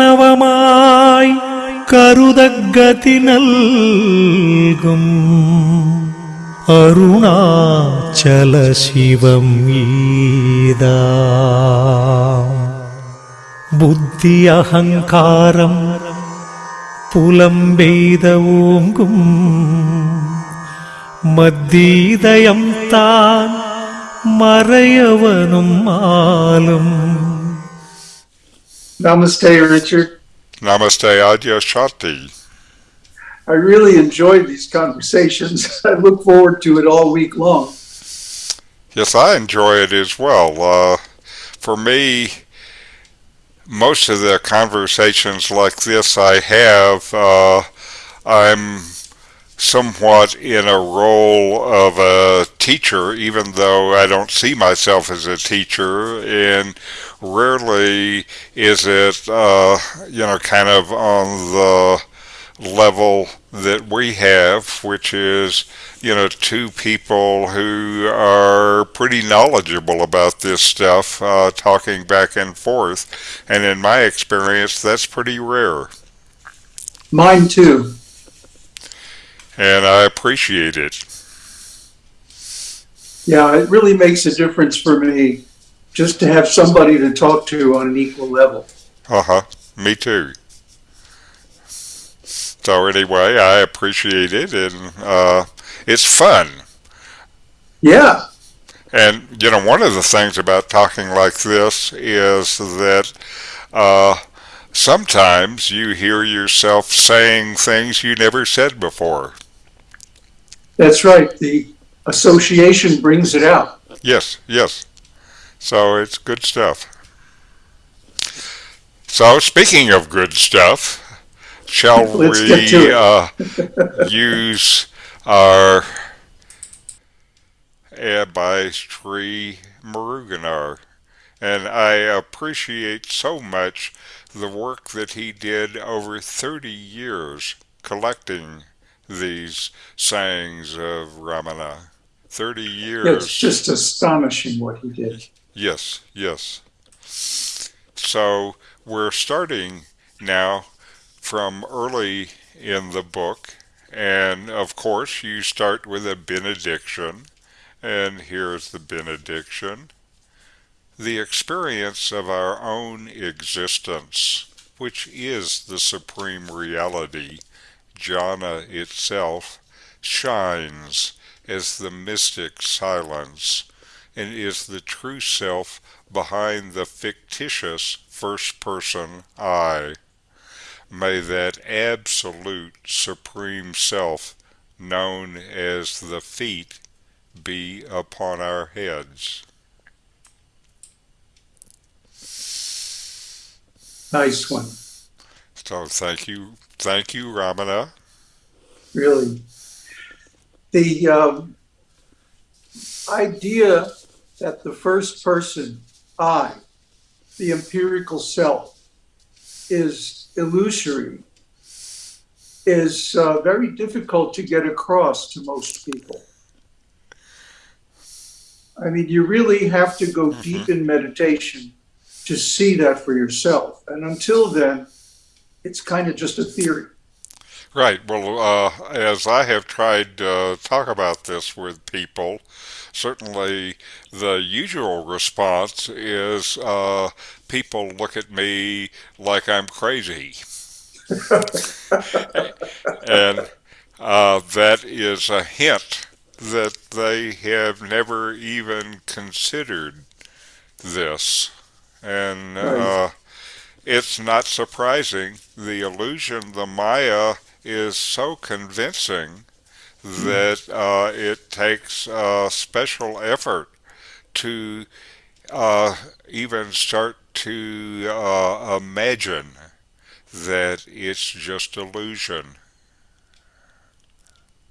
കരുണാർണവമായി കരുതഗതി നൽകും അരുണാചല ശിവം ഈതാ ബുദ്ധി അഹങ്കാരം പുലമ്പെയ്ത ഓങ്കും മദ്ദീതയം താൻ മറയവനും ആലും Namaste, Richard. Namaste Adya Shakti. I really enjoyed these conversations. I look forward to it all week long. Yes, I enjoy it as well. Uh, for me, most of the conversations like this I have, uh, I'm somewhat in a role of a teacher, even though I don't see myself as a teacher, and rarely is it, uh, you know, kind of on the level that we have, which is, you know, two people who are pretty knowledgeable about this stuff, uh, talking back and forth. And in my experience, that's pretty rare. Mine too. And I appreciate it. Yeah, it really makes a difference for me just to have somebody to talk to on an equal level. Uh huh. Me too. So anyway, I appreciate it, and uh, it's fun. Yeah, And you know, one of the things about talking like this is that uh, sometimes you hear yourself saying things you never said before. That's right. The association brings it out. Yes, yes. So it's good stuff. So speaking of good stuff, shall we get to it. uh, use our by Sri Muruganar? And I appreciate so much the work that he did over 30 years collecting these sayings of Ramana. 30 years. It's just astonishing what he did. Yes, yes. So we're starting now from early in the book, and of course, you start with a benediction, and here's the benediction. The experience of our own existence, which is the supreme reality, jnana itself, shines as the mystic silence and is the true self behind the fictitious first person I. May that absolute supreme self, known as the feet, be upon our heads. Nice one, So thank you, thank you, Ramana. really. The um, idea that the first person, I, the empirical self, is illusory is uh, very difficult to get across to most people. I mean, you really have to go deep in meditation to see that for yourself. And until then, it's kind of just a theory. Right. Well, uh, as I have tried to talk about this with people, certainly the usual response is uh, people look at me like I'm crazy. and uh, that is a hint that they have never even considered this. And uh, it's not surprising. The illusion, the Maya, is so convincing that uh, it takes uh, special effort to uh, even start to uh, imagine that it's just illusion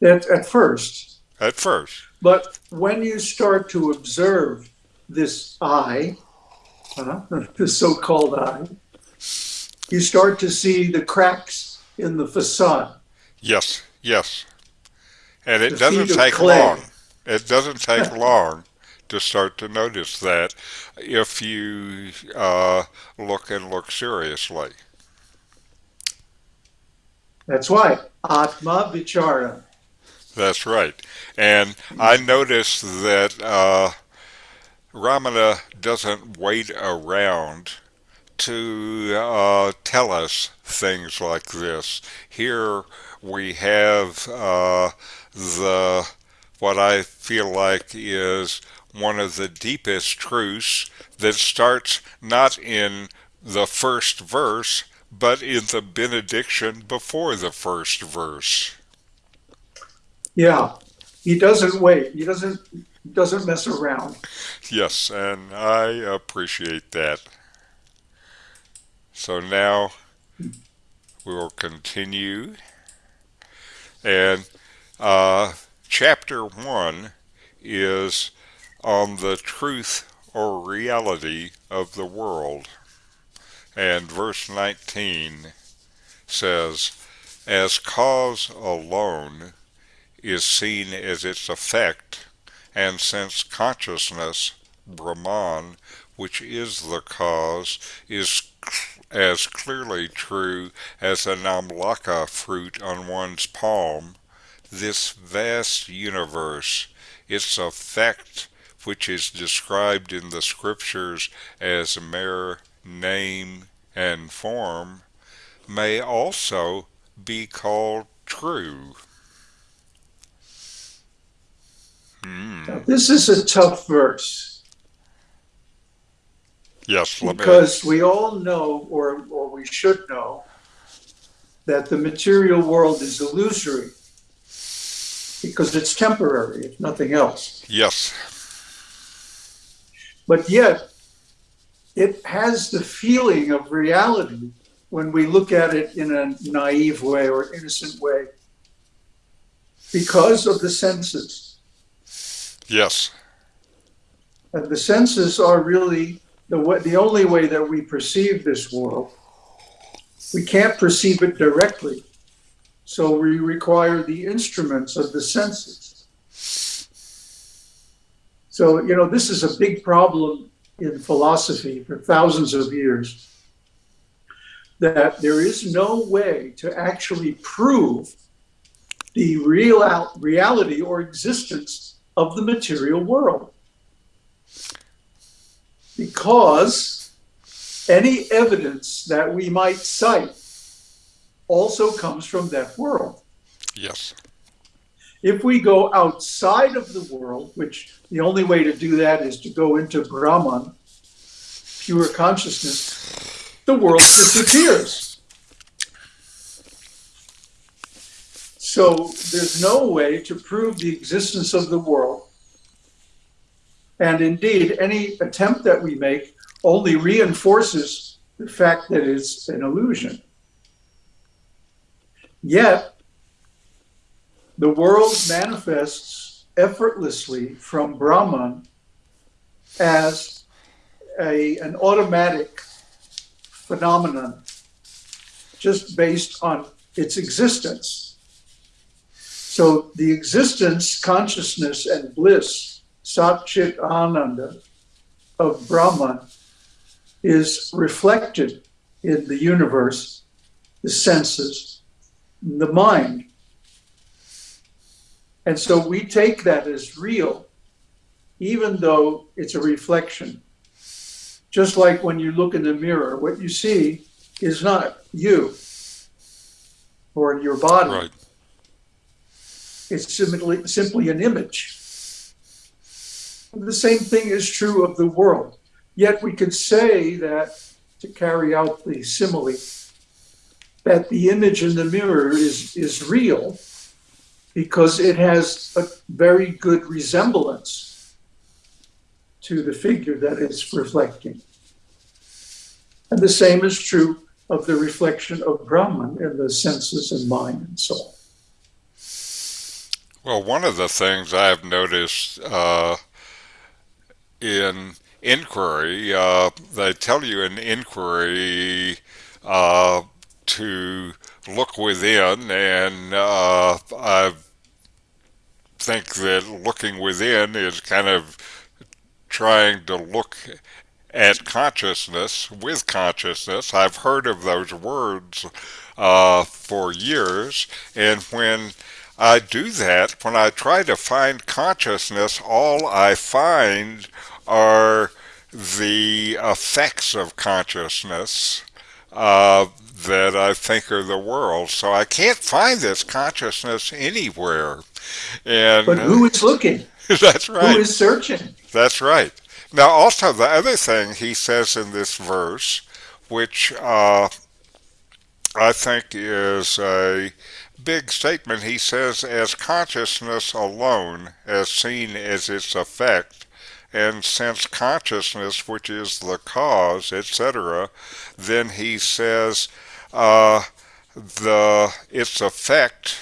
At, at first, at first. But when you start to observe this I, uh, the so called I, you start to see the cracks in the facade. Yes, yes. And it doesn't take clay. long. It doesn't take long to start to notice that if you uh, look and look seriously. That's right. Atma Vichara. That's right. And I noticed that uh, Ramana doesn't wait around to uh, tell us things like this. Here we have uh, the what I feel like is one of the deepest truths that starts not in the first verse, but in the benediction before the first verse. Yeah. He doesn't wait. He doesn't doesn't mess around. Yes, and I appreciate that. So now we will continue. And uh, chapter 1 is on the truth or reality of the world. And verse 19 says, As cause alone is seen as its effect, and since consciousness, Brahman, which is the cause, is as clearly true as an amlaka fruit on one's palm, this vast universe, its effect, which is described in the scriptures as mere name and form, may also be called true. Now, this is a tough verse Yes, because we all know, or or we should know, that the material world is illusory because it's temporary, if nothing else. yes, But yet, it has the feeling of reality when we look at it in a naive way or innocent way because of the senses. yes, And the senses are really the the only way that we perceive this world. We can't perceive it directly, so we require the instruments of the senses. So, you know, this is a big problem in philosophy for thousands of years that there is no way to actually prove the real reality or existence of the material world because any evidence that we might cite also comes from that world. yes, If we go outside of the world, which the only way to do that is to go into Brahman, pure consciousness, the world disappears. So there's no way to prove the existence of the world. And indeed, any attempt that we make only reinforces the fact that it's an illusion. Yet, the world manifests effortlessly from Brahman as a, an automatic phenomenon just based on its existence. So the existence, consciousness, and bliss, Satchit Ananda, of Brahman is reflected in the universe, the senses, the mind. And so we take that as real, even though it's a reflection. Just like when you look in the mirror, what you see is not you or your body. right, It's simply, simply an image. The same thing is true of the world. Yet we could say that, to carry out the simile, that the image in the mirror is, is real because it has a very good resemblance to the figure that it's reflecting. And the same is true of the reflection of Brahman in the senses and mind and soul. Well, one of the things I've noticed uh, in inquiry, uh, they tell you in inquiry uh, to look within, and uh, I think that looking within is kind of trying to look at consciousness with consciousness. I've heard of those words uh, for years, and when I do that, when I try to find consciousness, all I find are the effects of consciousness uh, that I think are the world. So I can't find this consciousness anywhere. And But who is looking? that's right. Who is searching? That's right. Now, also, the other thing he says in this verse, which uh, I think is a big statement, he says, as consciousness alone, as seen as its effect, and since consciousness, which is the cause, etc., then he says uh, the its effect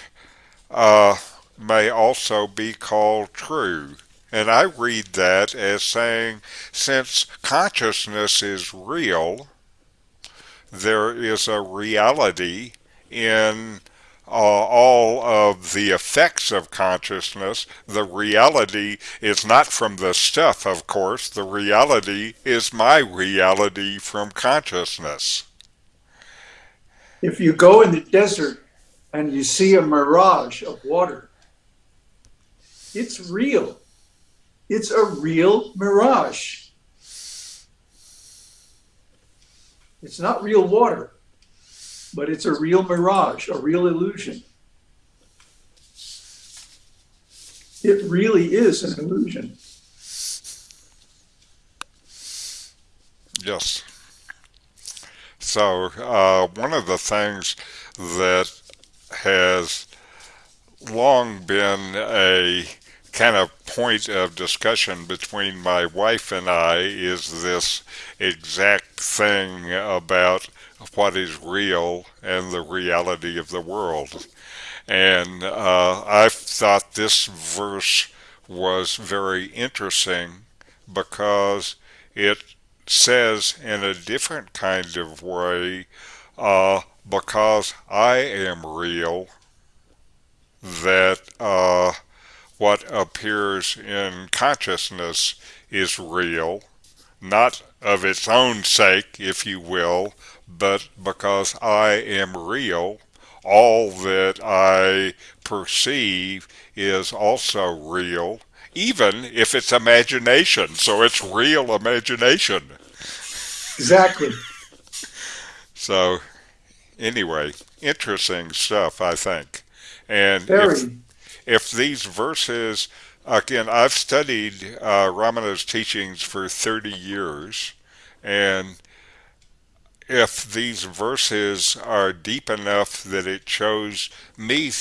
uh, may also be called true. And I read that as saying, since consciousness is real, there is a reality in uh, all of the effects of consciousness. The reality is not from the stuff, of course. The reality is my reality from consciousness. If you go in the desert and you see a mirage of water, it's real. It's a real mirage. It's not real water, but it's a real mirage, a real illusion. It really is an illusion. Yes. So, uh, one of the things that has long been a kind of point of discussion between my wife and I is this exact thing about what is real and the reality of the world. And uh, I thought this verse was very interesting because it says in a different kind of way, uh, because I am real, that uh, what appears in consciousness is real, not of its own sake, if you will, but because I am real, all that I perceive is also real, even if it's imagination. So it's real imagination. Exactly. So, anyway, interesting stuff, I think. And if, if these verses, again, I've studied uh, Ramana's teachings for 30 years, and if these verses are deep enough that it shows me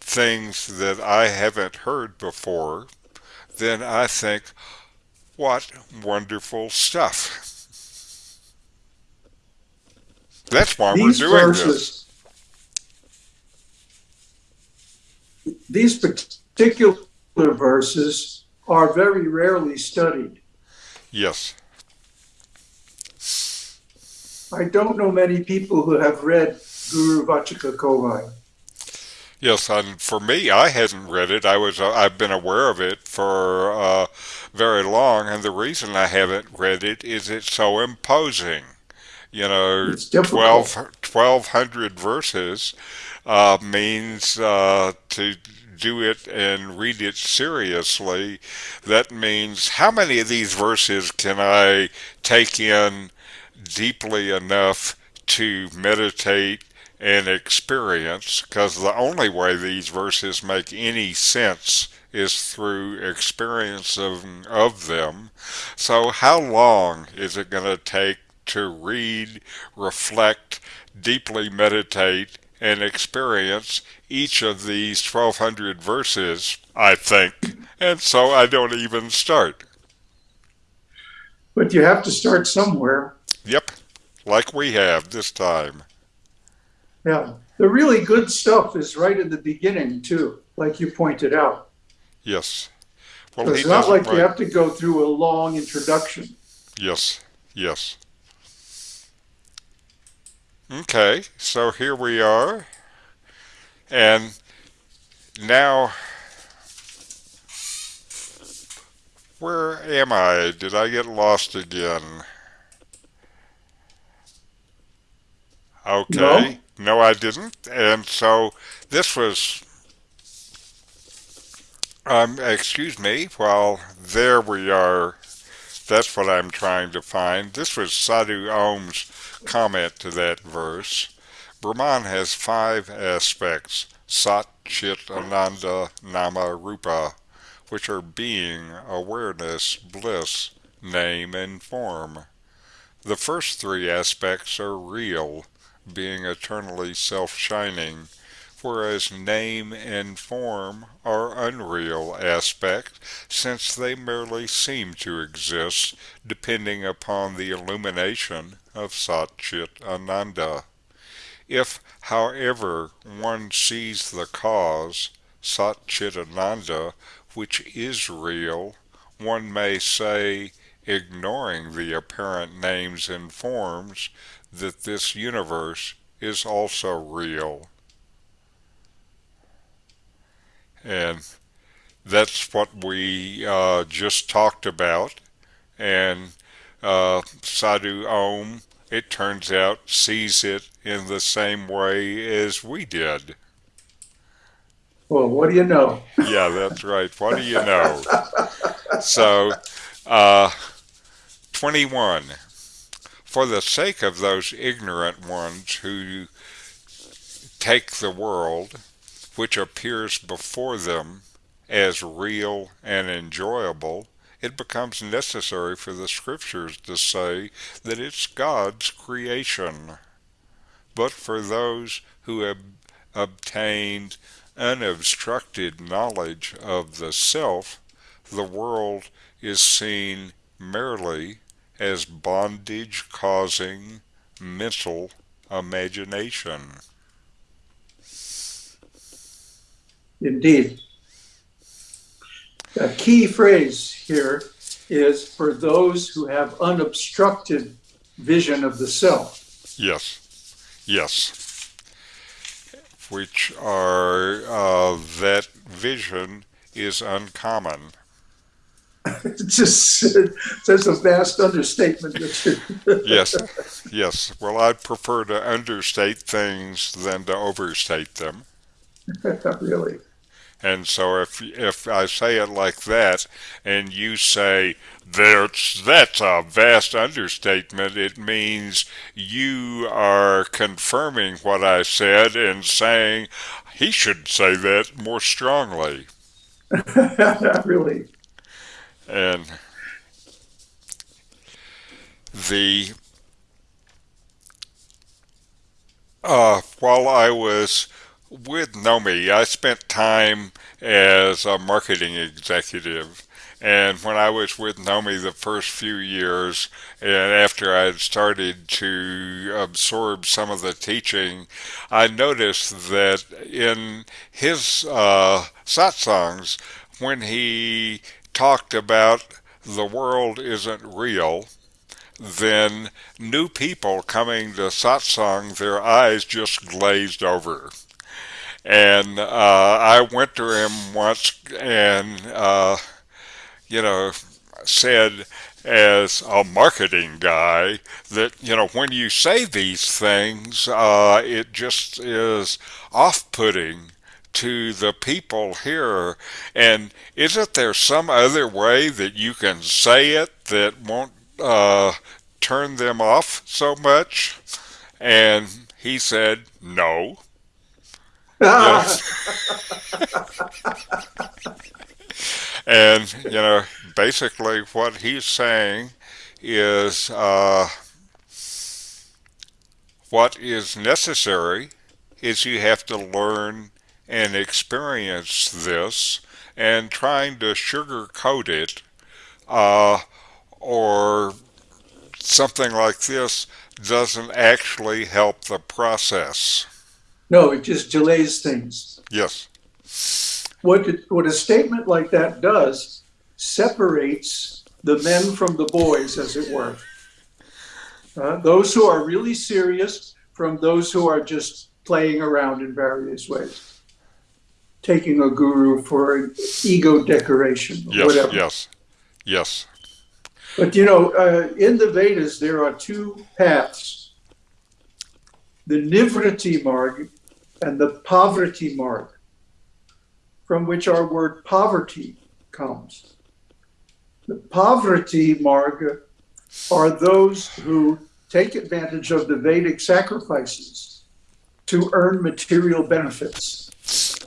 things that I haven't heard before, then I think, what wonderful stuff. That's why these we're doing verses, this. these particular verses are very rarely studied. Yes. I don't know many people who have read Guru Vachaka Kovai. Yes, and for me, I hadn't read it. I was uh, I've been aware of it for uh, very long, and the reason I haven't read it is it's so imposing. You know, It's difficult. 12, 1200 verses uh, means uh, to do it and read it seriously. That means how many of these verses can I take in deeply enough to meditate and experience because the only way these verses make any sense is through experience of, of them. So how long is it going to take to read, reflect, deeply meditate, and experience each of these 1200 verses, I think, and so I don't even start. But you have to start somewhere. Yep, like we have this time. Yeah. The really good stuff is right in the beginning, too, like you pointed out. Yes. Well, it's not like you have to go through a long introduction. Yes, yes. Okay, so here we are. And now Where am I? Did I get lost again? Okay. No, I didn't. And so this was. Um, excuse me. Well, there we are. That's what I'm trying to find. This was Sadhu Om's comment to that verse. Brahman has five aspects Sat, Chit, Ananda, Nama, Rupa, which are being, awareness, bliss, name, and form. The first three aspects are real, being eternally self shining, whereas name and form are unreal aspects, since they merely seem to exist, depending upon the illumination of Sat Chit Ananda. If, however, one sees the cause, Sat Chit Ananda, which is real, one may say, ignoring the apparent names and forms, that this universe is also real. And that's what we uh, just talked about. And uh, Sadhu Om, it turns out, sees it in the same way as we did. Well, what do you know? Yeah, that's right. What do you know? So, uh, 21. For the sake of those ignorant ones who take the world, which appears before them as real and enjoyable, it becomes necessary for the scriptures to say that it's God's creation. But for those who have obtained unobstructed knowledge of the self, the world is seen merely as bondage causing mental imagination. Indeed. A key phrase here is for those who have unobstructed vision of the self. Yes, yes. Which are, uh, that vision is uncommon. It's just that's a vast understatement, Richard. Yes, yes. Well, I'd prefer to understate things than to overstate them. really. And so if if I say it like that, and you say that's that's a vast understatement, it means you are confirming what I said and saying he should say that more strongly. really. And the uh, while I was with Nomi, I spent time as a marketing executive. And when I was with Nomi the first few years, and after I had started to absorb some of the teaching, I noticed that in his uh, satsangs, when he talked about the world isn't real, then new people coming to satsang, their eyes just glazed over. And uh, I went to him once and, uh, you know, said, as a marketing guy, that, you know, when you say these things, uh, it just is off putting to the people here. And isn't there some other way that you can say it that won't uh, turn them off so much? And he said, no. And, you know, basically what he's saying is uh, what is necessary is you have to learn and experience this and trying to sugarcoat it uh, or something like this doesn't actually help the process. No, it just delays things. Yes. What it, what a statement like that does separates the men from the boys, as it were. Uh, those who are really serious from those who are just playing around in various ways, taking a guru for an ego decoration, or Yes, whatever. yes, Yes. But you know, uh, in the Vedas, there are two paths the Nivriti Marg and the Pavriti Marg, from which our word poverty comes. The Pavriti Marg are those who take advantage of the Vedic sacrifices to earn material benefits,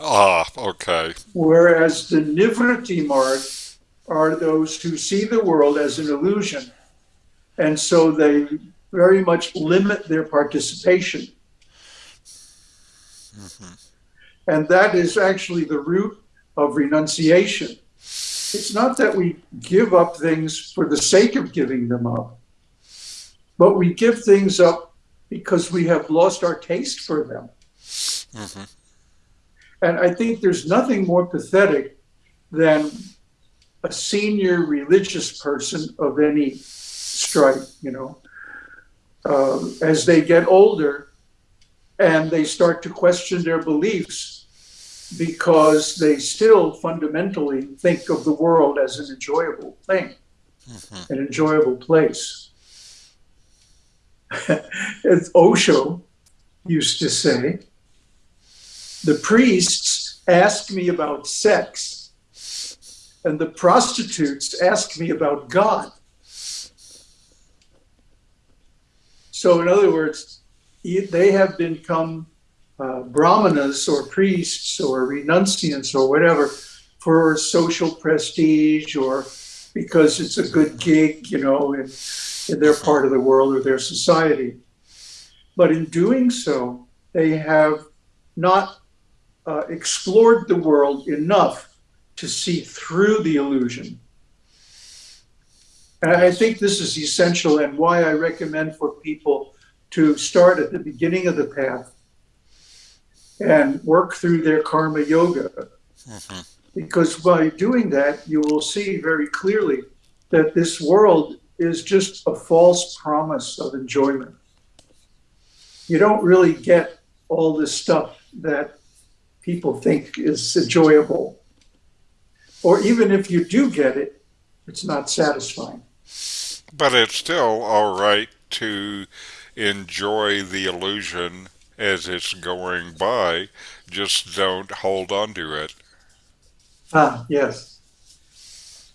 Ah, okay. whereas the Nivriti Marg are those who see the world as an illusion, and so they very much limit their participation. And that is actually the root of renunciation. It's not that we give up things for the sake of giving them up, but we give things up because we have lost our taste for them. hmm And I think there's nothing more pathetic than a senior religious person of any stripe, you know, um, as they get older and they start to question their beliefs because they still fundamentally think of the world as an enjoyable thing, an enjoyable place. As Osho used to say, the priests ask me about sex, and the prostitutes ask me about God. So, in other words, they have become uh, brahmanas or priests or renunciants or whatever for social prestige or because it's a good gig, you know, in, in their part of the world or their society. But in doing so, they have not uh, explored the world enough to see through the illusion. And I think this is essential and why I recommend for people to start at the beginning of the path and work through their karma yoga. Mhm. Because by doing that, you will see very clearly that this world is just a false promise of enjoyment. You don't really get all this stuff that people think is enjoyable. Or even if you do get it, it's not satisfying. But it's still all right to enjoy the illusion as it's going by. Just don't hold on to it. Ah, yes.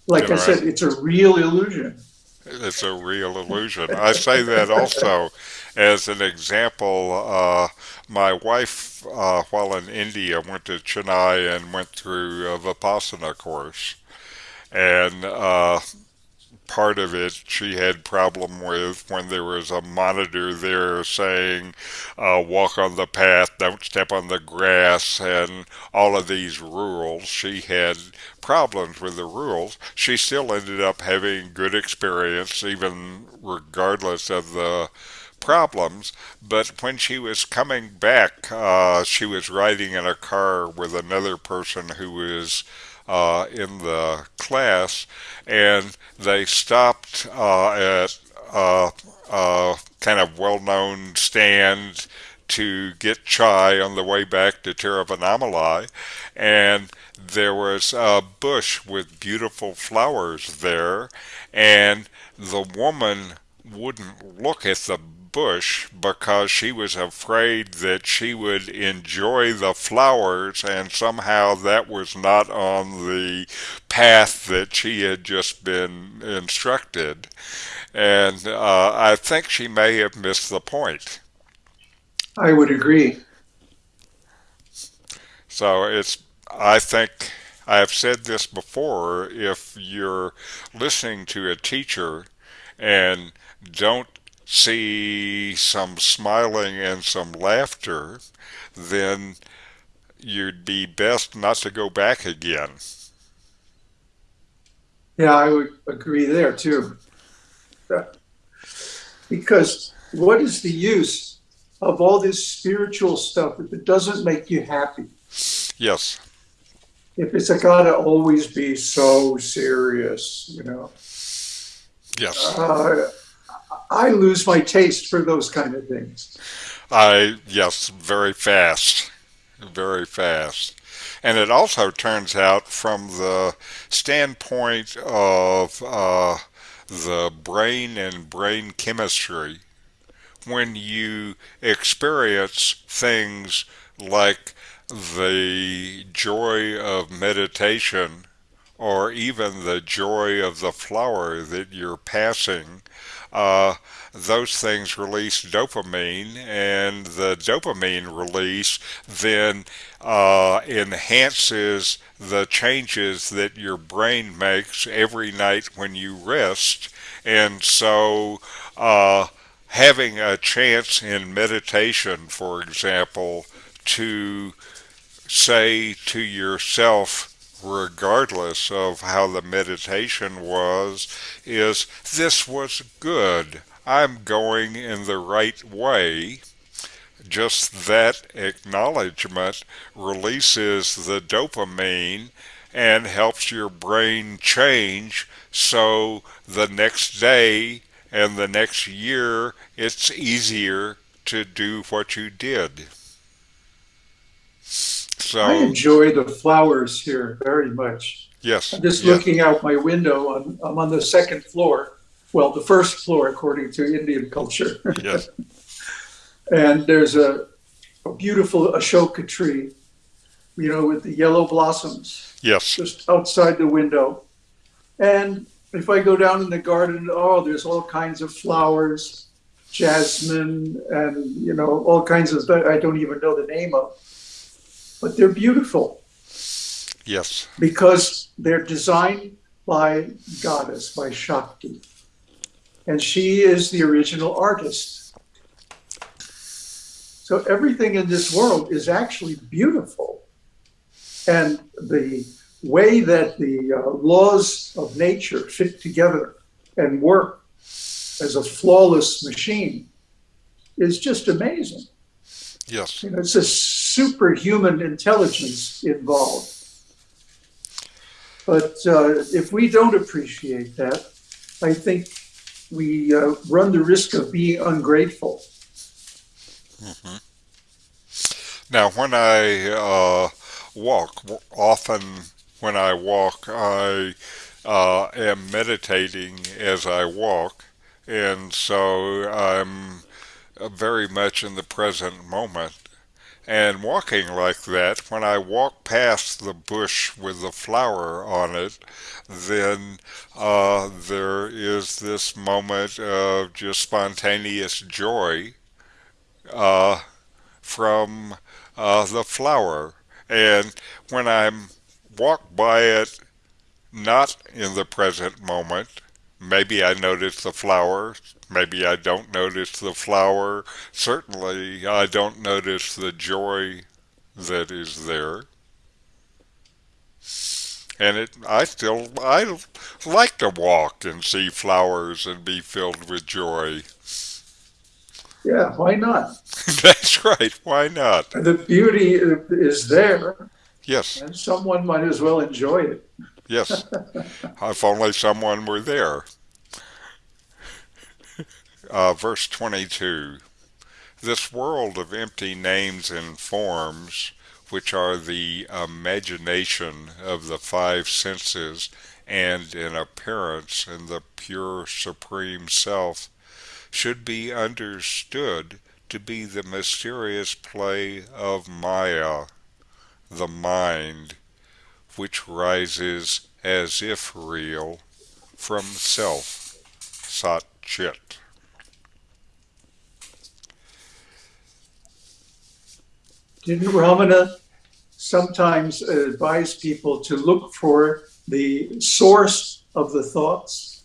Like I Right. said, it's a real illusion. It's a real illusion. I say that also as an example. Uh, my wife, uh, while in India, went to Chennai and went through a Vipassana course. And uh, part of it she had problem with when there was a monitor there saying uh, walk on the path don't step on the grass and all of these rules she had problems with the rules she still ended up having good experience even regardless of the problems but when she was coming back uh, she was riding in a car with another person who was uh, in the class, and they stopped uh, at a, a kind of well-known stand to get chai on the way back to Tiruvannamalai, and there was a bush with beautiful flowers there, and the woman wouldn't look at the bush because she was afraid that she would enjoy the flowers and somehow that was not on the path that she had just been instructed. And uh, I think she may have missed the point. I would agree. So it's, I think, I've said this before, if you're listening to a teacher and don't see some smiling and some laughter, then you'd be best not to go back again. Yeah, I would agree there too. Because what is the use of all this spiritual stuff if it doesn't make you happy? Yes, If it's got to always be so serious, you know. yes. Uh, I lose my taste for those kind of things. I, yes, very fast. Very fast. And it also turns out from the standpoint of uh, the brain and brain chemistry, when you experience things like the joy of meditation or even the joy of the flower that you're passing, uh, those things release dopamine, and the dopamine release then uh, enhances the changes that your brain makes every night when you rest. And so, uh, having a chance in meditation, for example, to say to yourself, regardless of how the meditation was, is this was good. I'm going in the right way. Just that acknowledgement releases the dopamine and helps your brain change so the next day and the next year it's easier to do what you did. So I enjoy the flowers here very much. yes, I'm just looking out my window. On, I'm on the second floor. Well, the first floor, according to Indian culture. yes, and there's a, a beautiful Ashoka tree, you know, with the yellow blossoms yes, just outside the window. And if I go down in the garden, oh, there's all kinds of flowers, jasmine, and, you know, all kinds of that I don't even know the name of. But they're beautiful yes, because they're designed by goddess, by Shakti. And she is the original artist. So everything in this world is actually beautiful. And the way that the uh, laws of nature fit together and work as a flawless machine is just amazing. yes, You know, it's a superhuman intelligence involved. But uh, if we don't appreciate that, I think we uh, run the risk of being ungrateful. Now, when I uh, walk, often when I walk, I uh, am meditating as I walk, and so I'm very much in the present moment. And walking like that, when I walk past the bush with the flower on it, then uh, there is this moment of just spontaneous joy uh, from uh, the flower. And when I'm walk by it, not in the present moment, maybe I notice the flower, maybe I don't notice the flower. Certainly, I don't notice the joy that is there. And it, I still, I like to walk and see flowers and be filled with joy. Yeah, why not? That's right. Why not? The beauty is there, Yes. and someone might as well enjoy it. Yes. if only someone were there. Uh, verse 22 This world of empty names and forms, which are the imagination of the five senses and in appearance in the pure Supreme Self, should be understood to be the mysterious play of Maya, the mind which rises as if real from self, Sat Chit. Didn't Ramana sometimes advise people to look for the source of the thoughts?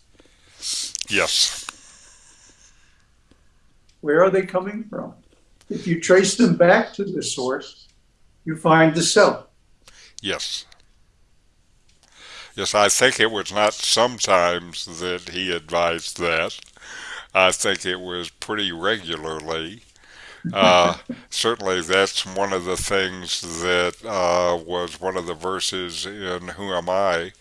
Yes, Where are they coming from? If you trace them back to the source, you find the self. yes. Yes, I think it was not sometimes that he advised that. I think it was pretty regularly. Uh, certainly, that's one of the things that uh, was one of the verses in Who Am I,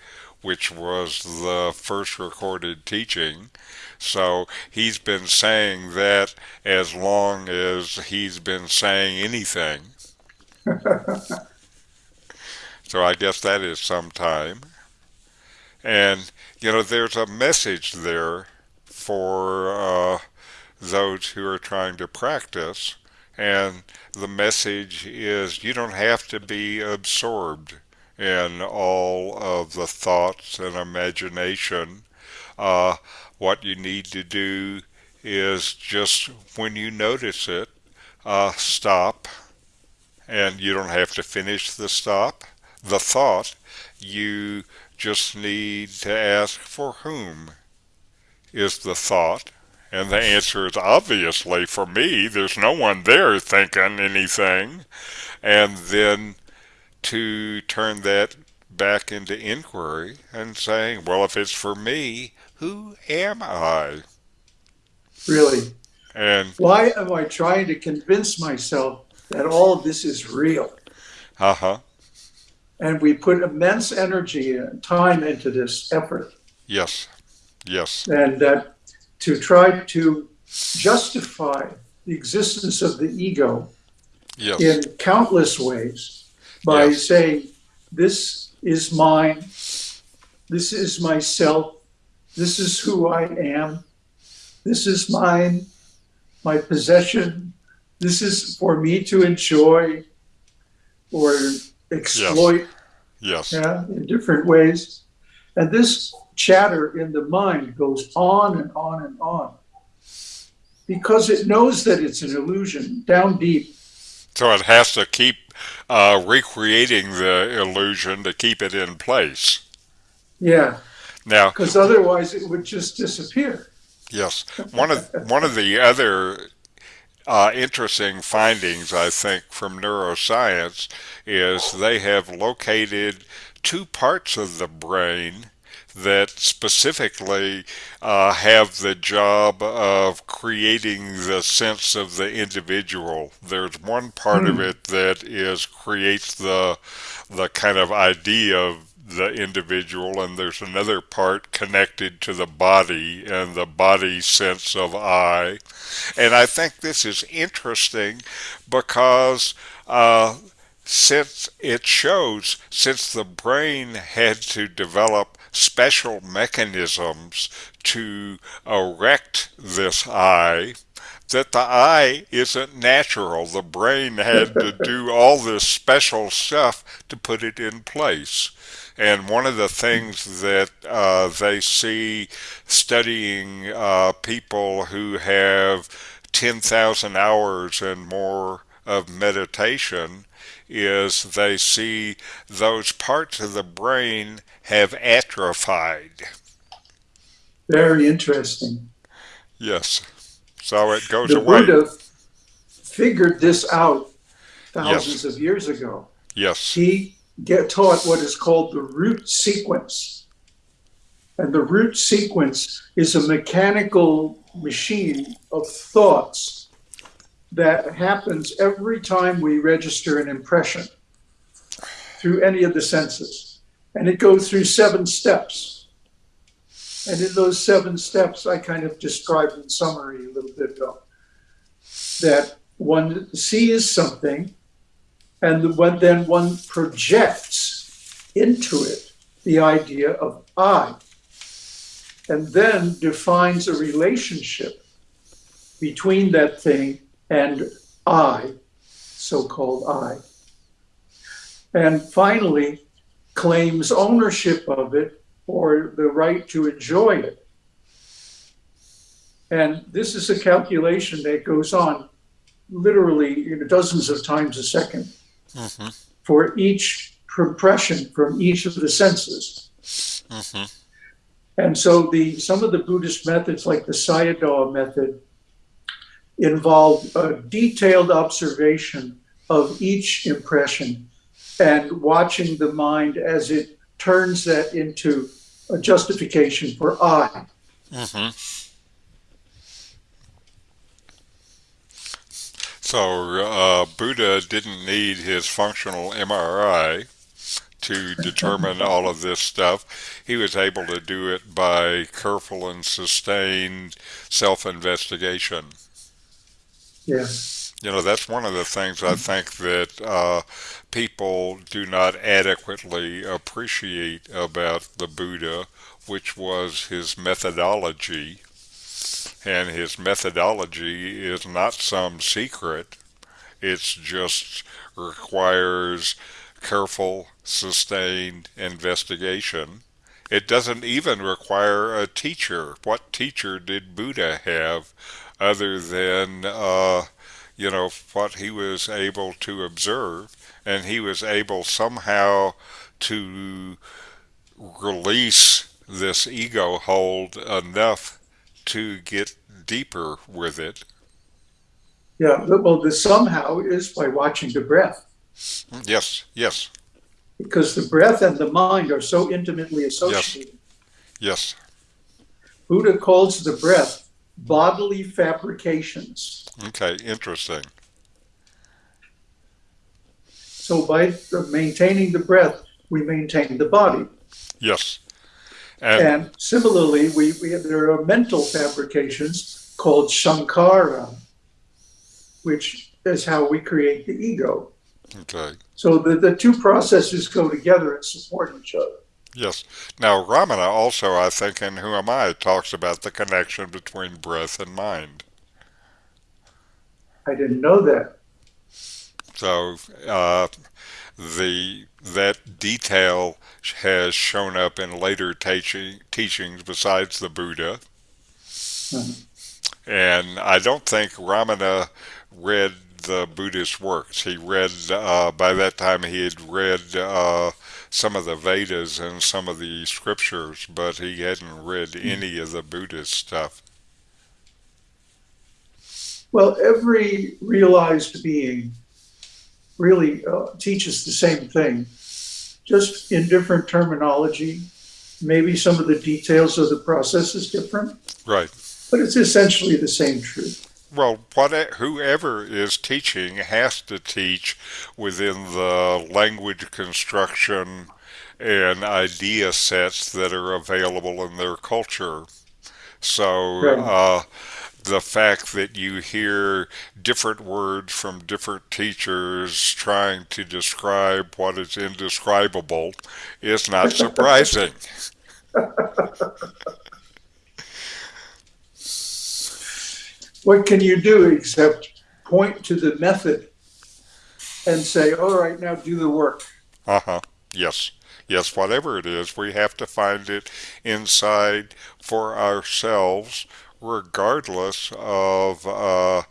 which was the first recorded teaching. So he's been saying that as long as he's been saying anything. So I guess that is some time. And, you know, there's a message there for uh, those who are trying to practice. And the message is you don't have to be absorbed in all of the thoughts and imagination. Uh, what you need to do is just when you notice it, uh, stop. And you don't have to finish the stop, the thought. You just need to ask for whom is the thought. And the answer is obviously for me, there's no one there thinking anything. And then to turn that back into inquiry and saying, well, if it's for me, who am I? Really. And Why am I trying to convince myself that all of this is real? uh huh, And we put immense energy and time into this effort. yes, yes, and that to try to justify the existence of the ego yes, in countless ways by Yes. saying, This is mine, this is myself, this is who I am, this is mine, my possession, this is for me to enjoy or exploit. Yes, yeah, in different ways. And this chatter in the mind goes on and on and on because it knows that it's an illusion down deep. So it has to keep uh, recreating the illusion to keep it in place. Yeah, Now, because otherwise it would just disappear. Yes, one of one of the other uh, interesting findings I think from neuroscience is they have located two parts of the brain that specifically uh, have the job of creating the sense of the individual. There's one part of it that is creates the the kind of idea of the individual, and there's another part connected to the body and the body sense of I. And I think this is interesting because uh, since it shows, since the brain had to develop special mechanisms to erect this I that the I isn't natural. The brain had to do all this special stuff to put it in place. And one of the things that uh, they see studying uh, people who have 10,000 hours and more of meditation is they see those parts of the brain have atrophied. Very interesting. Yes. So it goes The away. Buddha figured this out thousands of years ago. Yes. He get taught what is called the root sequence. And the root sequence is a mechanical machine of thoughts that happens every time we register an impression through any of the senses. And it goes through seven steps. And in those seven steps, I kind of described in summary a little bit ago that one sees something and then one projects into it the idea of I, and then defines a relationship between that thing and I, so called I. And finally, claims ownership of it or the right to enjoy it. And this is a calculation that goes on literally you know, dozens of times a second hmm for each impression from each of the senses. hmm And so the some of the Buddhist methods, like the Sayadaw method, involve a detailed observation of each impression and watching the mind as it turns that into a justification for I. hmm So uh, Buddha didn't need his functional MRI to determine all of this stuff. He was able to do it by careful and sustained self-investigation. Yes. You know, that's one of the things I think that uh, people do not adequately appreciate about the Buddha, which was his methodology. And his methodology is not some secret, it just requires careful, sustained investigation. It doesn't even require a teacher. What teacher did Buddha have other than uh, you know, what he was able to observe, and he was able somehow to release this ego hold enough to get deeper with it. Yeah, well, the somehow is by watching the breath, Yes, yes, because the breath and the mind are so intimately associated. yes. Buddha calls the breath bodily fabrications. Okay, interesting. So by maintaining the breath, we maintain the body. Yes. And And similarly, we, we have, there are mental fabrications called sankara, which is how we create the ego. okay. So the, the two processes go together and support each other. Yes. Now Ramana also, I think, in Who Am I, talks about the connection between breath and mind. I didn't know that. So uh, the that detail has shown up in later teaching, teachings besides the Buddha. Mhm. And I don't think Ramana read the Buddhist works. He read, uh, by that time, he had read uh, some of the Vedas and some of the scriptures, but he hadn't read any of the Buddhist stuff. Well, every realized being really uh, teaches the same thing, just in different terminology. Maybe some of the details of the process is different, Right. but it's essentially the same truth. Well, what whoever is teaching has to teach within the language construction and idea sets that are available in their culture. So, Right. uh, the fact that you hear different words from different teachers trying to describe what is indescribable is not surprising. What can you do except point to the method and say, all right, now do the work? Uh huh. Yes. Yes, whatever it is, we have to find it inside for ourselves, regardless of uh,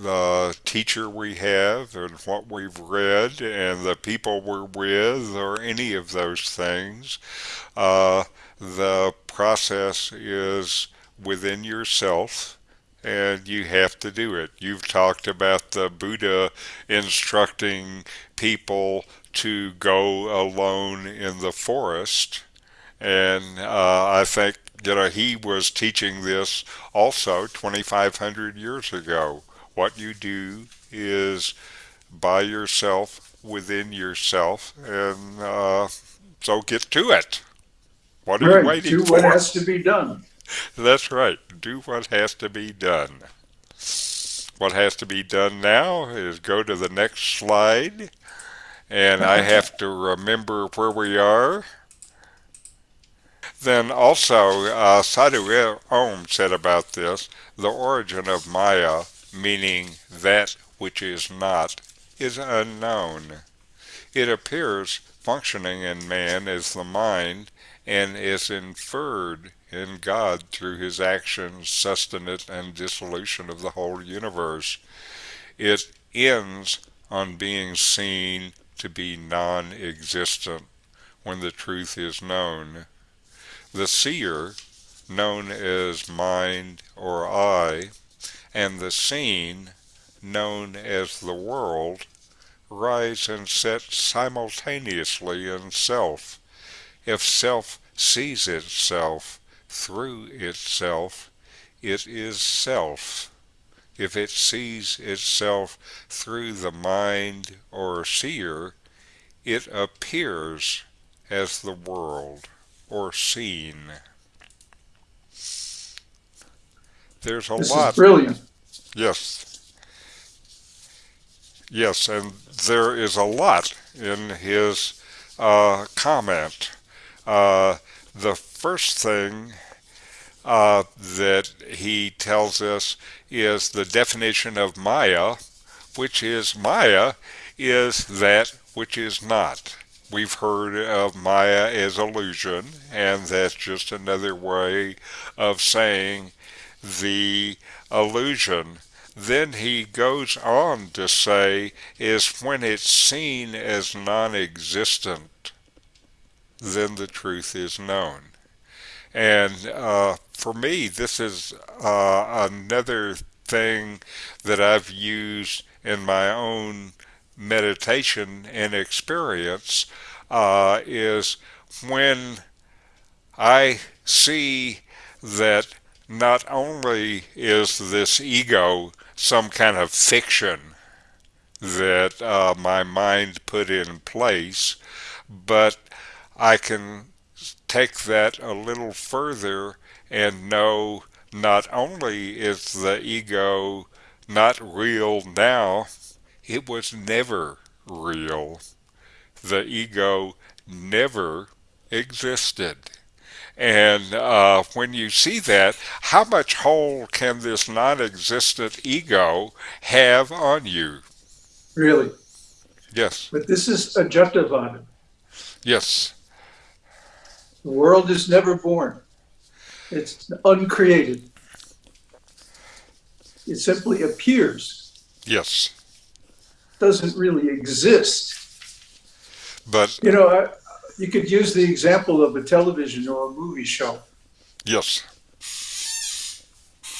the teacher we have and what we've read and the people we're with or any of those things. Uh, the process is within yourself and you have to do it. You've talked about the Buddha instructing people to go alone in the forest. And uh, I think, you know, he was teaching this also 2,500 years ago. What you do is by yourself, within yourself, and uh, so get to it. What are you waiting do for? what has to be done. That's right. Do what has to be done. What has to be done now is go to the next slide, and I have to remember where we are. Then also, uh, Sadhu Om said about this, the origin of Maya, meaning that which is not, is unknown. It appears functioning in man as the mind and is inferred in God through his actions, sustenance, and dissolution of the whole universe. It ends on being seen to be non existent when the truth is known. The seer, known as mind or I, and the seen, known as the world, rise and set simultaneously in self. If self sees itself through itself, it is self. If it sees itself through the mind or seer, it appears as the world or seen. There's a This lot. is brilliant. Yes. Yes, and there is a lot in his uh, comment. Uh, the first thing uh, that he tells us is the definition of Maya, which is Maya is that which is not. We've heard of Maya as illusion, and that's just another way of saying the illusion. Then he goes on to say, is when it's seen as non existent, then the truth is known. And uh, for me, this is uh, another thing that I've used in my own meditation and experience uh, is when I see that not only is this ego some kind of fiction that uh, my mind put in place, but I can take that a little further and know not only is the ego not real now, it was never real. The ego never existed. And uh, when you see that, how much hold can this non existent ego have on you? Really. Yes, But this is a Jatavada. yes, The world is never born. It's uncreated. It simply appears, yes. doesn't really exist. But You know, I, you could use the example of a television or a movie show yes,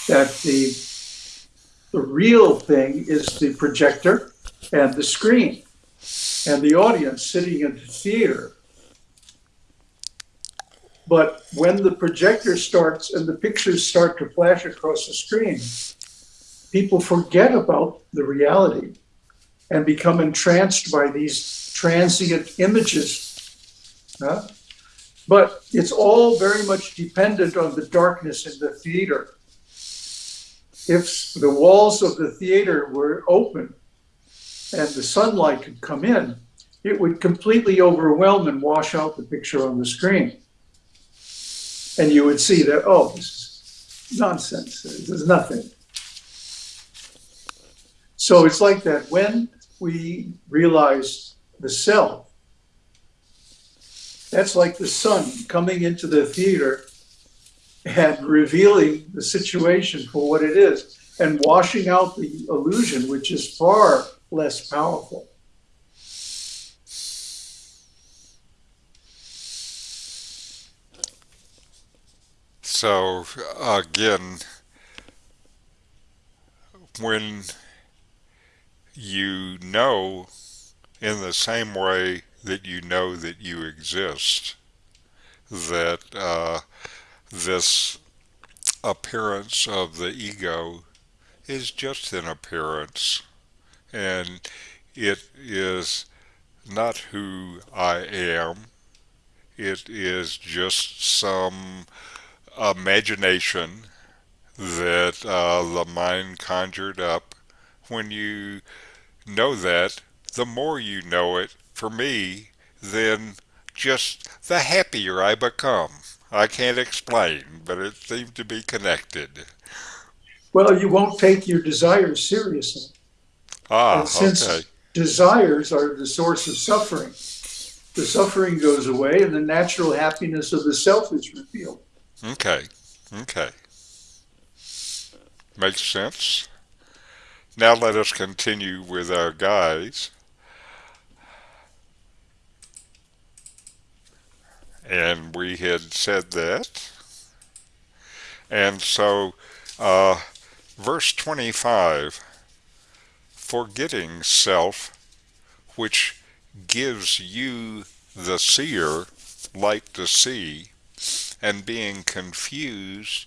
that the the real thing is the projector and the screen and the audience sitting in the theater. But when the projector starts and the pictures start to flash across the screen, people forget about the reality and become entranced by these transient images. huh? But it's all very much dependent on the darkness in the theater. If the walls of the theater were open and the sunlight could come in, it would completely overwhelm and wash out the picture on the screen. And you would see that, oh, this is nonsense. There's nothing. So it's like that. When we realize the self, that's like the sun coming into the theater and revealing the situation for what it is and washing out the illusion, which is far less powerful. So again, when you know in the same way that you know that you exist, that uh, this appearance of the ego is just an appearance and it is not who I am. It is just some imagination that uh, the mind conjured up. When you know that, the more you know it, for me, then just the happier I become. I can't explain, but it seems to be connected. Well, you won't take your desires seriously. Ah, And since okay. desires are the source of suffering, the suffering goes away and the natural happiness of the self is revealed. Okay. Okay. Makes sense. Now let us continue with our guys. And we had said that. And so, uh, verse 25 forgetting self, which gives you, the seer, light to see, and being confused,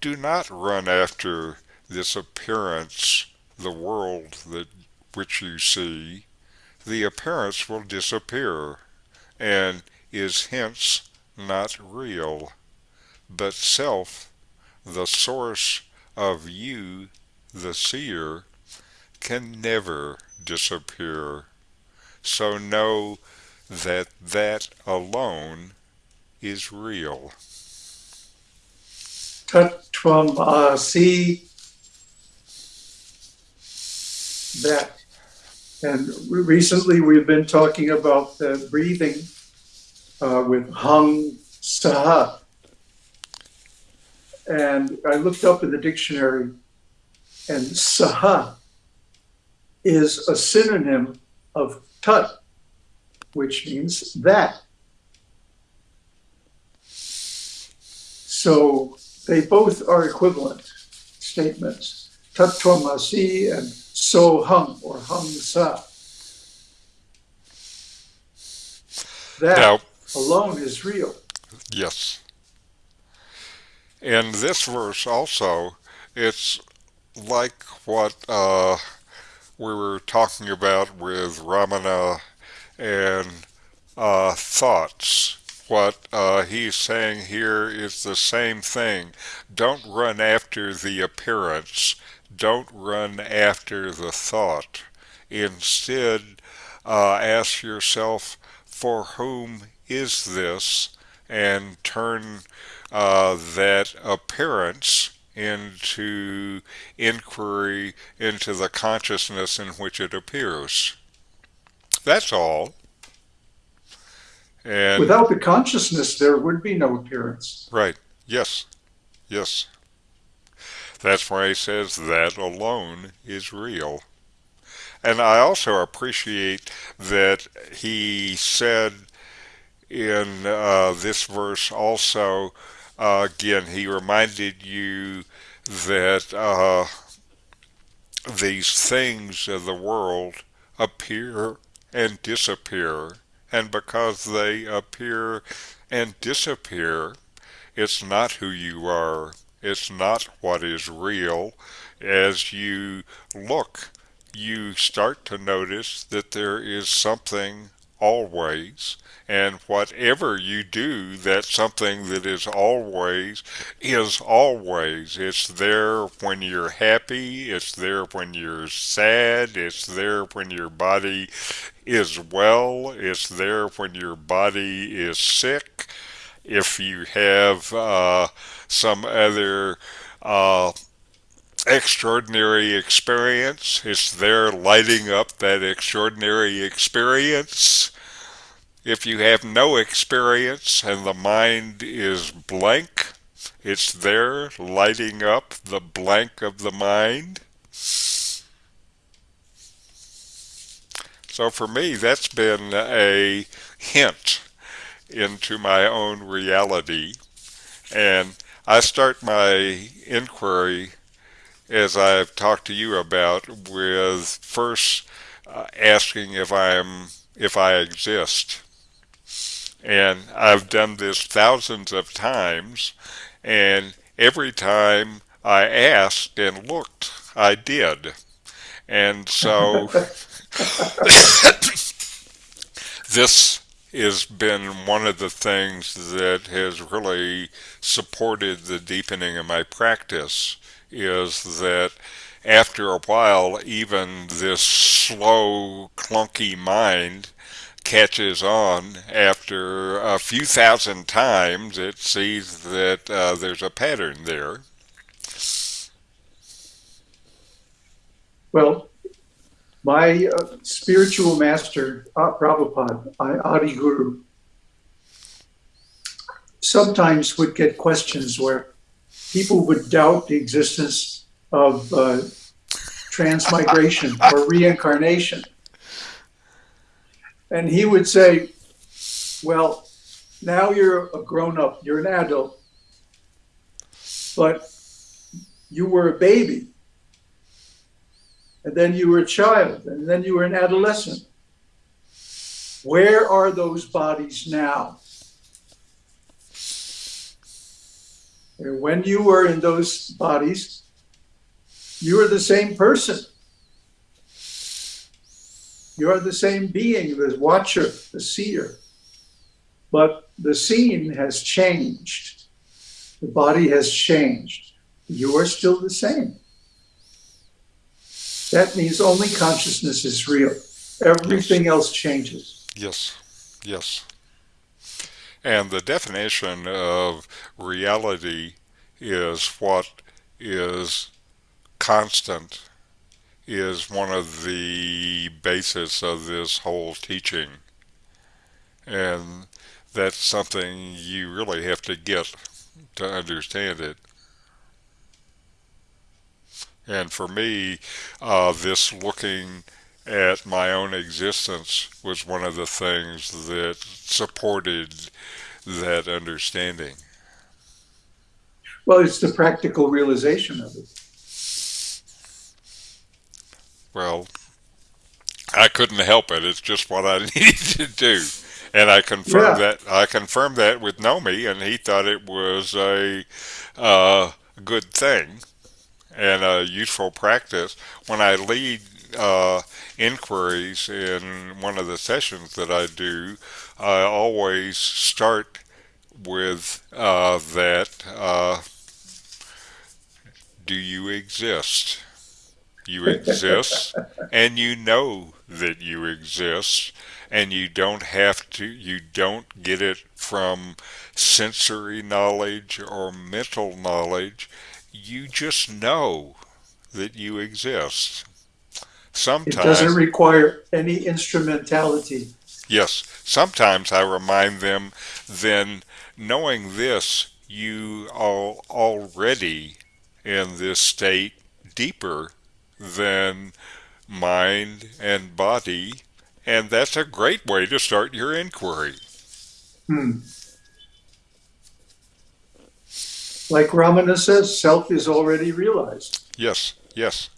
do not run after this appearance, the world that which you see. The appearance will disappear, and is hence not real, but self, the source of you, the seer, can never disappear. So know that that alone is real. Tatvamasi, that. And recently we've been talking about the breathing uh, with Hung Saha. And I looked up in the dictionary, and Saha is a synonym of Tat, which means that. So they both are equivalent statements. Tatvamasi and So Hung or Hung Sa. That Now, alone is real. yes. In this verse also, it's like what uh, we were talking about with Ramana and uh, thoughts. What uh, he's saying here is the same thing. Don't run after the appearance. Don't run after the thought. Instead, uh, ask yourself, for whom is this? And turn uh, that appearance into inquiry into the consciousness in which it appears. That's all. And Without the consciousness, there would be no appearance. right, yes, yes. That's why he says that alone is real. And I also appreciate that he said in uh, this verse also, uh, again, he reminded you that uh, these things of the world appear and disappear. And because they appear and disappear, it's not who you are. It's not what is real. As you look, you start to notice that there is something always. And whatever you do, that something that is always is always. It's there when you're happy, it's there when you're sad, it's there when your body is well, it's there when your body is sick. If you have uh, some other uh, extraordinary experience, it's there lighting up that extraordinary experience. If you have no experience and the mind is blank, it's there lighting up the blank of the mind. So for me, that's been a hint into my own reality. And I start my inquiry, as I've talked to you about, with first uh, asking if I'm if I exist. And I've done this thousands of times, and every time I asked and looked, I did. And so this has been one of the things that has really supported the deepening of my practice is that after a while even this slow clunky mind catches on. After a few thousand times it sees that uh, there's a pattern there. Well, my uh, spiritual master, uh, Prabhupada, Adi Guru, sometimes would get questions where people would doubt the existence of uh, transmigration or reincarnation. And he would say, Well, now you're a grown up, you're an adult, but you were a baby and then you were a child, and then you were an adolescent. Where are those bodies now? And when you were in those bodies, you were the same person. You are the same being, the watcher, the seer. But the seen has changed. The body has changed. You are still the same. That means only consciousness is real. Everything else changes. Yes, yes. And the definition of reality is what is constant, is one of the basis of this whole teaching. And that's something you really have to get to understand it. And for me, uh, this looking at my own existence was one of the things that supported that understanding. Well, it's the practical realization of it. Well, I couldn't help it. It's just what I needed to do. And I confirmed Yeah. that I confirmed that with Nome, and he thought it was a uh, good thing and a useful practice. When I lead uh, inquiries in one of the sessions that I do, I always start with uh, that. Uh, do you exist? You exist, and you know that you exist, and you don't have to, you don't get it from sensory knowledge or mental knowledge. You just know that you exist. It doesn't require any instrumentality. yes, sometimes I remind them, then knowing this, you are already in this state deeper than mind and body, and that's a great way to start your inquiry. Hmm. Like Ramana says, self is already realized. Yes, yes,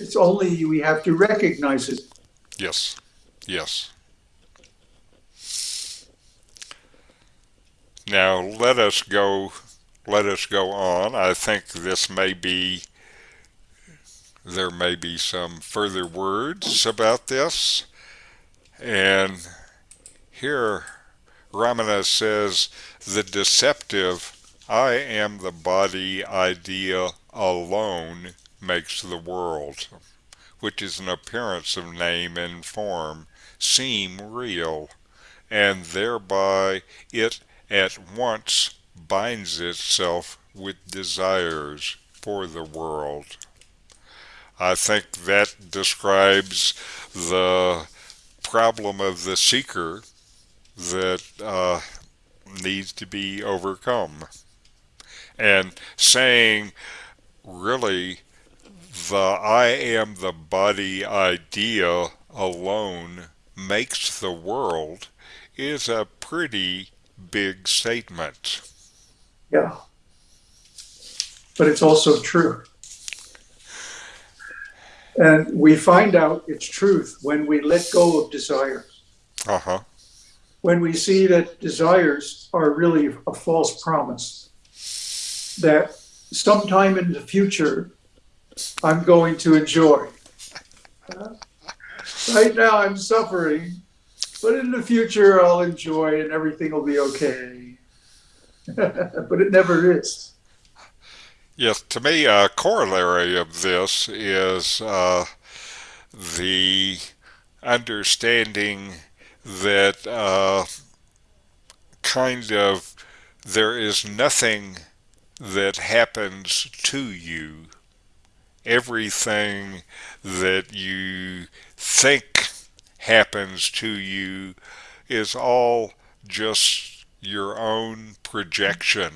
It's only we have to recognize it. yes, yes. Now let us go let us go on. I think this may be there may be some further words about this. And here Ramana says the deceptive I am the body idea alone makes the world, which is an appearance of name and form, seem real, and thereby it at once binds itself with desires for the world. I think that describes the problem of the seeker that uh, needs to be overcome. And saying, really, the I am the body idea alone makes the world is a pretty big statement. Yeah. But it's also true. And we find out its truth when we let go of desires. Uh huh. When we see that desires are really a false promise. That sometime in the future, I'm going to enjoy. Right now, I'm suffering, but in the future, I'll enjoy and everything will be okay. but it never is. Yes, to me, a corollary of this is uh, the understanding that uh, kind of there is nothing that happens to you. Everything that you think happens to you is all just your own projection.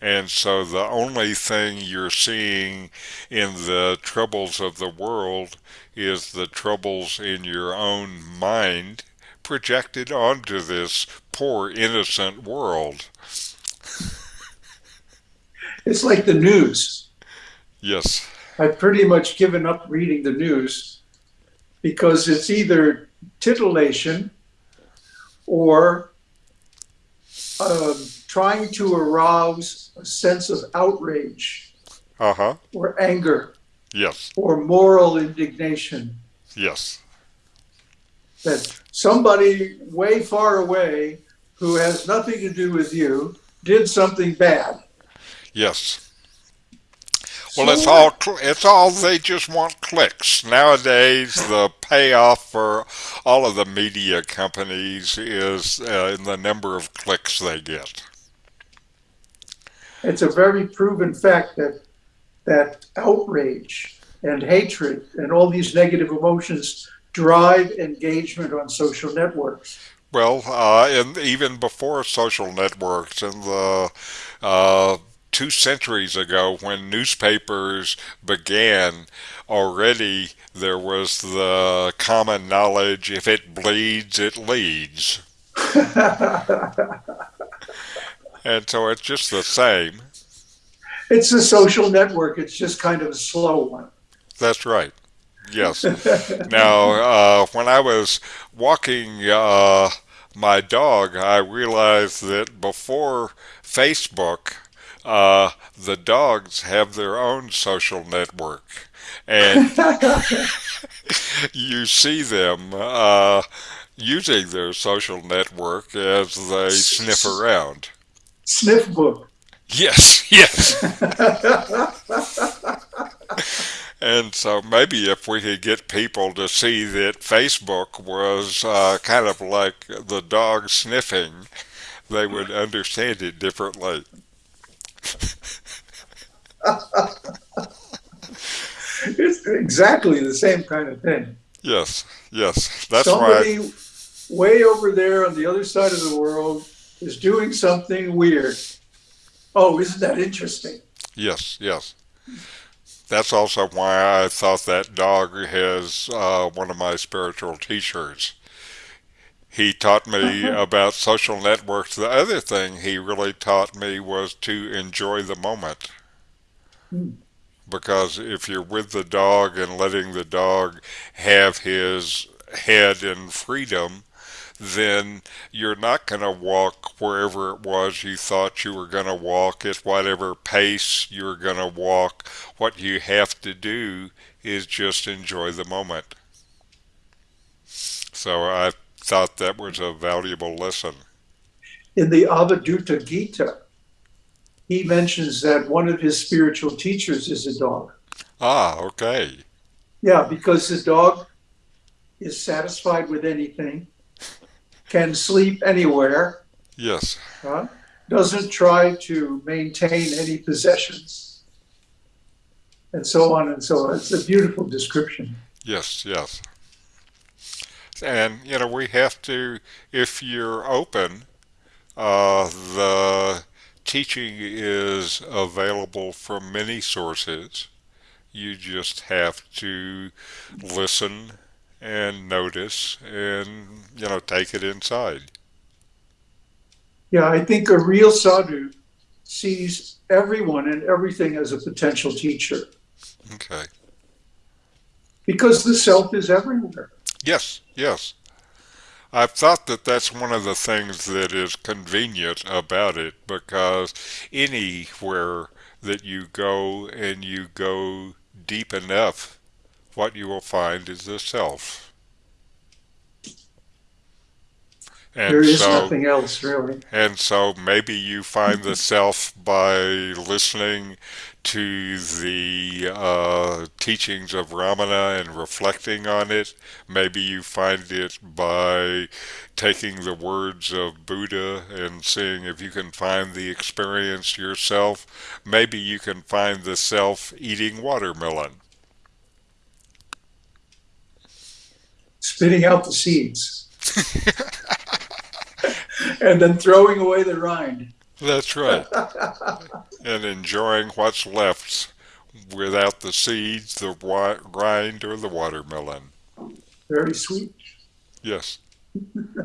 And so the only thing you're seeing in the troubles of the world is the troubles in your own mind projected onto this poor innocent world. It's like the news. Yes. I've pretty much given up reading the news because it's either titillation or um, trying to arouse a sense of outrage Uh huh. or anger Yes. or moral indignation Yes. that somebody way far away who has nothing to do with you did something bad. Yes. Well, it's all it's all they just want clicks nowadays. The payoff for all of the media companies is uh, in the number of clicks they get. It's a very proven fact that that outrage and hatred and all these negative emotions drive engagement on social networks. Well, uh, and even before social networks, in the uh, two centuries ago, when newspapers began, already there was the common knowledge: if it bleeds, it leads. And so it's just the same. It's a social network. It's just kind of a slow one. That's right. Yes. Now, uh, when I was walking uh, my dog, I realized that before Facebook, uh, the dogs have their own social network. And you see them uh, using their social network as they sniff around. Sniff book. Yes, yes. And so maybe if we could get people to see that Facebook was uh, kind of like the dog sniffing, they would understand it differently. It's exactly the same kind of thing. Yes, yes. That's. Somebody way over there on the other side of the world is doing something weird. Oh, isn't that interesting? Yes, yes. That's also why I thought that dog has uh, one of my spiritual teachers. He taught me about social networks. The other thing he really taught me was to enjoy the moment. Hmm. Because if you're with the dog and letting the dog have his head in freedom, then you're not going to walk wherever it was you thought you were going to walk at whatever pace you're going to walk. What you have to do is just enjoy the moment. So I thought that was a valuable lesson. In the Avadhuta Gita, he mentions that one of his spiritual teachers is a dog. Ah, okay. Yeah, because the dog is satisfied with anything, can sleep anywhere, Yes, huh? doesn't try to maintain any possessions, and so on and so on. It's a beautiful description. yes, yes. And, you know, we have to, if you're open, uh, the teaching is available from many sources. You just have to listen and notice and, you know, take it inside. Yeah, I think a real sadhu sees everyone and everything as a potential teacher Okay. because the self is everywhere. Yes, yes. I've thought that that's one of the things that is convenient about it because anywhere that you go and you go deep enough, what you will find is the self. And there is so, nothing else really. and so maybe you find the self by listening to the uh, teachings of Ramana and reflecting on it. Maybe you find it by taking the words of Buddha and seeing if you can find the experience yourself. Maybe you can find the self eating watermelon. Spitting out the seeds and then throwing away the rind. That's right. and enjoying what's left without the seeds, the rind, or the watermelon. Very sweet. Yes.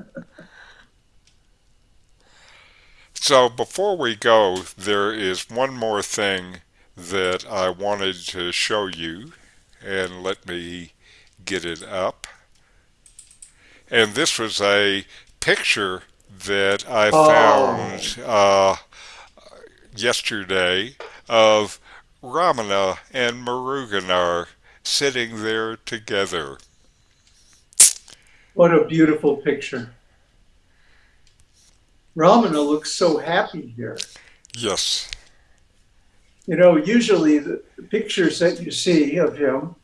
so before we go, there is one more thing that I wanted to show you, and let me get it up. And this was a picture that I Oh. found uh, yesterday of Ramana and Muruganar sitting there together. What a beautiful picture. Ramana looks so happy here. Yes. You know, usually the the pictures that you see of him,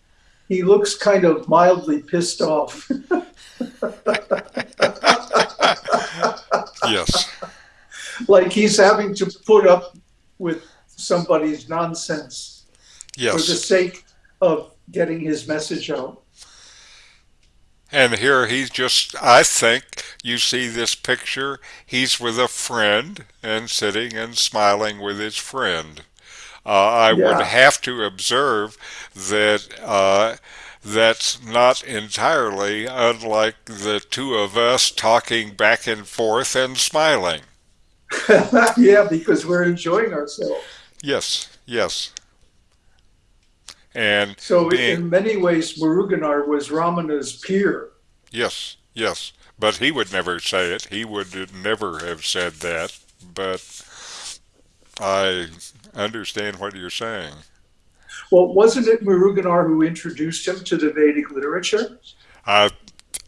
he looks kind of mildly pissed off. Yes. like he's having to put up with somebody's nonsense for the sake of getting his message out. And here he's just, I think you see this picture, he's with a friend and sitting and smiling with his friend. Uh, I would have to observe that uh, that's not entirely unlike the two of us talking back and forth and smiling. yeah, because we're enjoying ourselves. Yes, yes. And So being, in many ways, Muruganar was Ramana's peer. yes, yes. But he would never say it. He would never have said that. But I understand what you're saying. Well, wasn't it Muruganar who introduced him to the Vedic literature? Uh,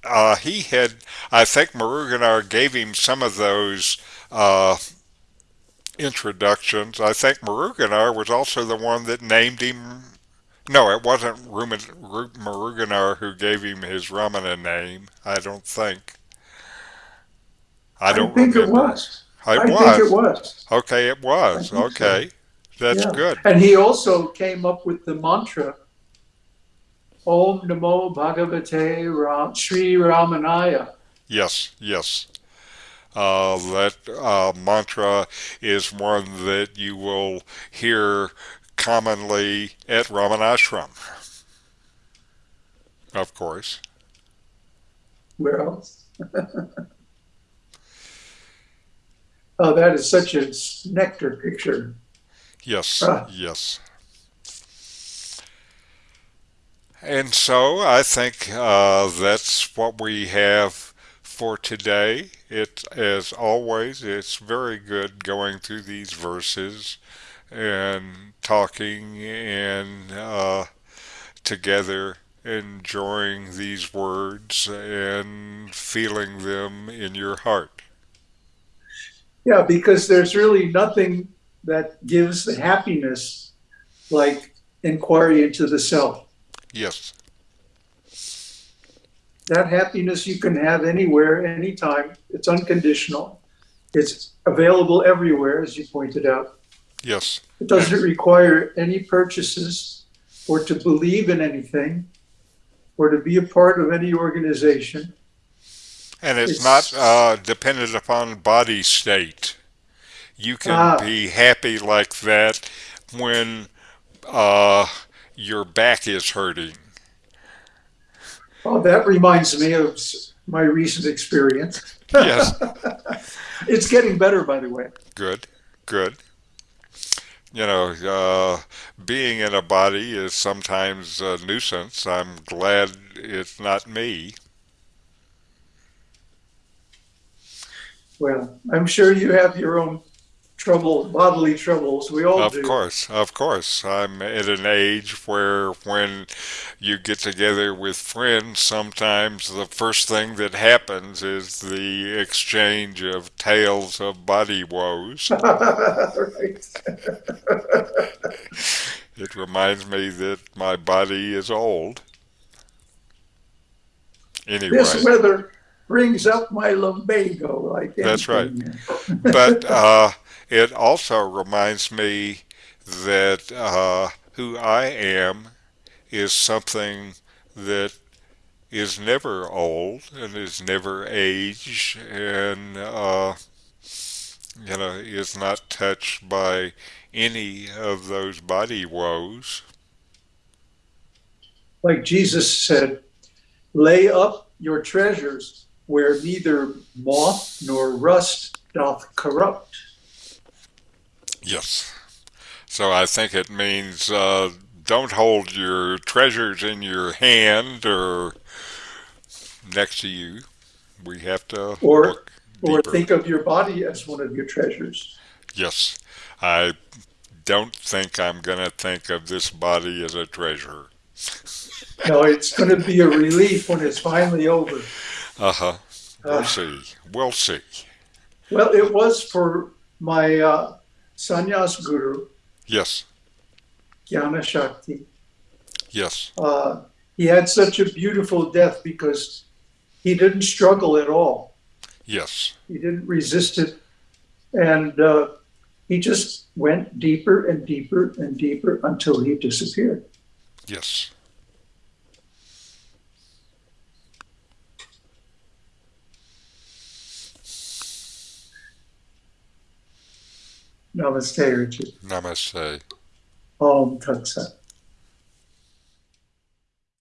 uh, he had, I think Muruganar gave him some of those uh, introductions. I think Muruganar was also the one that named him. No, it wasn't Muruganar who gave him his Ramana name. I don't think. I don't I think remember. it was. It I was. think it was. Okay, it was. Think so. Okay. That's Yeah. good. And he also came up with the mantra Om Namo Bhagavate Ram, Sri Ramanaya. Yes, yes. Uh, that uh, mantra is one that you will hear commonly at Ramanashram. Of course. Where else? oh, that is such a nectar picture. Yes, Ah. yes. And so I think uh, that's what we have for today. It, as always, it's very good going through these verses and talking and uh, together enjoying these words and feeling them in your heart. Yeah, because there's really nothing that gives the happiness like inquiry into the self. Yes, That happiness you can have anywhere, anytime. It's unconditional. It's available everywhere, as you pointed out. yes, It doesn't require any purchases or to believe in anything or to be a part of any organization. And it's, It's- not uh, dependent upon body state. You can Ah. be happy like that when uh, your back is hurting. Oh, that reminds me of my recent experience. Yes, It's getting better, by the way. good, good. You know, uh, being in a body is sometimes a nuisance. I'm glad it's not me. Well, I'm sure you have your own trouble, bodily troubles. We all Of do. course, of course. I'm at an age where when you get together with friends, sometimes the first thing that happens is the exchange of tales of body woes. right. It reminds me that my body is old. Anyway, This weather brings up my lumbago like That's right. but uh, it also reminds me that uh, who I am is something that is never old and is never aged and uh, you know is not touched by any of those body woes. Like Jesus said, lay up your treasures where neither moth nor rust doth corrupt. Yes. So I think it means uh, don't hold your treasures in your hand or next to you. We have to Or- look Or think of your body as one of your treasures. yes. I don't think I'm going to think of this body as a treasure. No, it's going to be a relief when it's finally over. Uh-huh. We'll Uh, see. We'll see. well, it was for my uh, sannyas guru. Yes. Jnana Shakti. Yes. Uh, he had such a beautiful death because he didn't struggle at all. Yes. He didn't resist it. And uh, he just went deeper and deeper and deeper until he disappeared. Yes. Namaste, Richard. Namaste. Om Tat Sat.